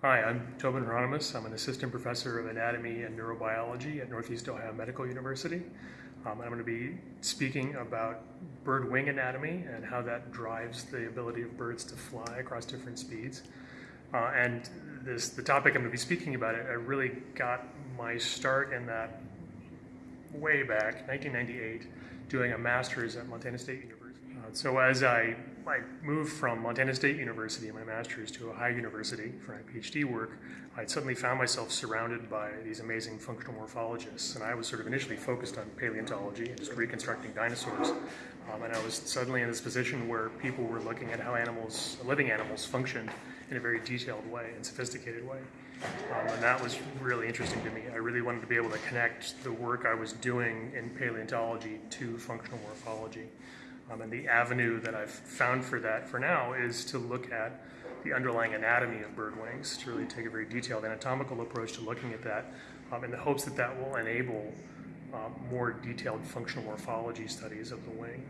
Hi, I'm Tobin Hieronymus. I'm an assistant professor of anatomy and neurobiology at Northeast Ohio Medical University. Um, I'm going to be speaking about bird wing anatomy and how that drives the ability of birds to fly across different speeds. Uh, and this, the topic I'm going to be speaking about, it, I really got my start in that way back, 1998, doing a master's at Montana State University. Uh, so as I, I moved from Montana State University, in my master's, to Ohio University for my PhD work, I suddenly found myself surrounded by these amazing functional morphologists. And I was sort of initially focused on paleontology and just reconstructing dinosaurs. Um, and I was suddenly in this position where people were looking at how animals, living animals, functioned in a very detailed way and sophisticated way. Um, and that was really interesting to me. I really wanted to be able to connect the work I was doing in paleontology to functional morphology. Um, and the avenue that I've found for that for now is to look at the underlying anatomy of bird wings, to really take a very detailed anatomical approach to looking at that um, in the hopes that that will enable um, more detailed functional morphology studies of the wing.